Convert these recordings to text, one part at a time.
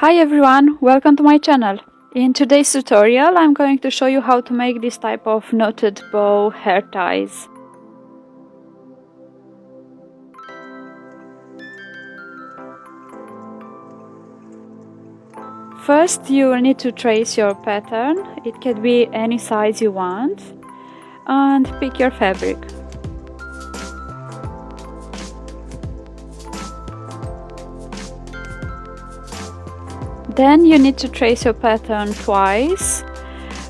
Hi everyone, welcome to my channel. In today's tutorial I'm going to show you how to make this type of knotted bow hair ties. First you will need to trace your pattern, it can be any size you want, and pick your fabric. Then you need to trace your pattern twice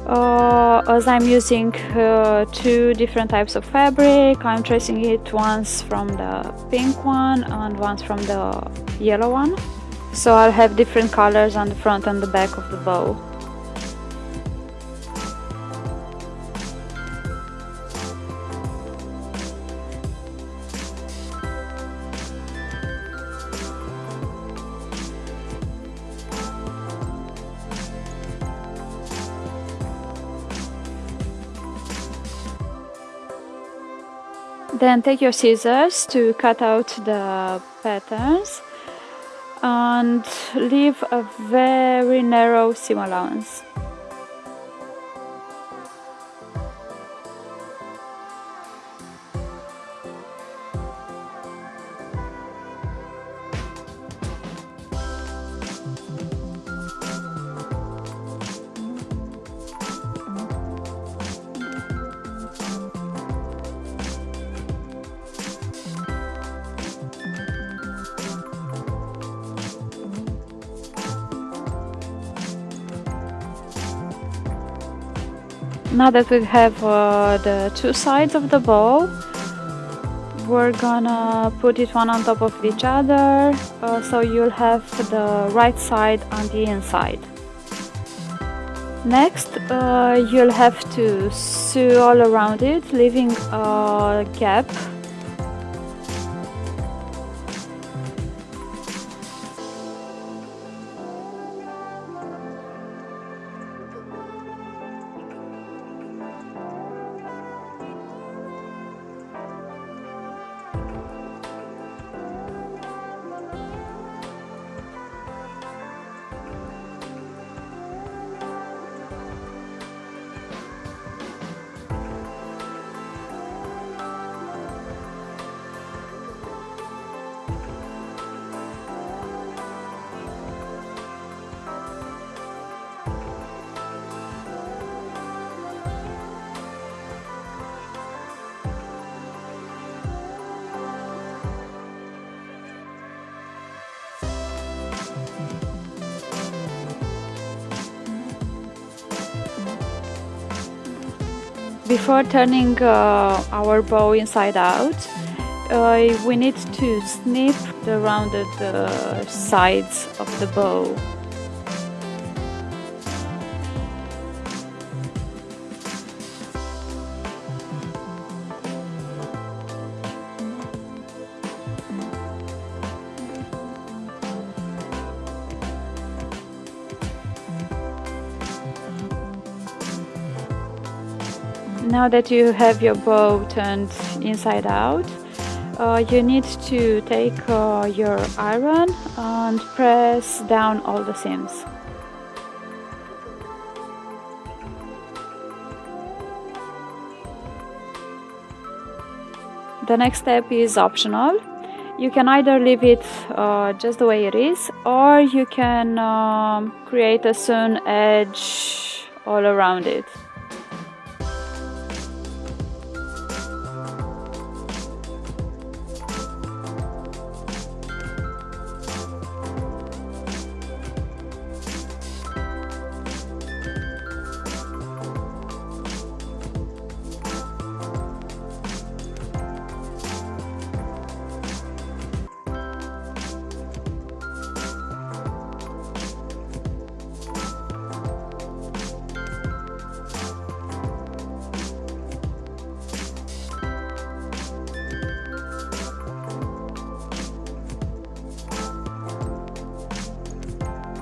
uh, as I'm using uh, two different types of fabric. I'm tracing it once from the pink one and once from the yellow one. So I'll have different colors on the front and the back of the bow Then take your scissors to cut out the patterns and leave a very narrow seam allowance. Now that we have uh, the two sides of the bow, we're gonna put it one on top of each other uh, so you'll have the right side on the inside. Next, uh, you'll have to sew all around it, leaving a gap Before turning uh, our bow inside out, uh, we need to snip the rounded sides of the bow. Now that you have your bow turned inside out, uh, you need to take uh, your iron and press down all the seams. The next step is optional. You can either leave it uh, just the way it is or you can um, create a sewn edge all around it.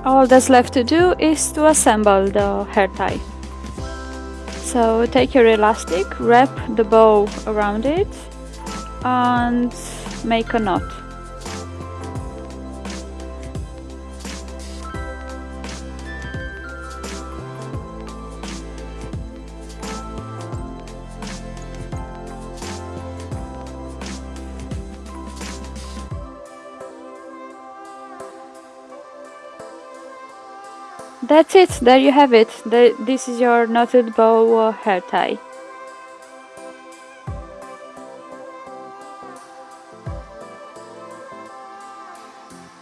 All that's left to do is to assemble the hair tie. So take your elastic, wrap the bow around it and make a knot. That's it, there you have it. This is your knotted bow uh, hair tie.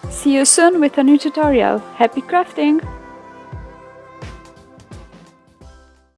See you soon with a new tutorial. Happy crafting!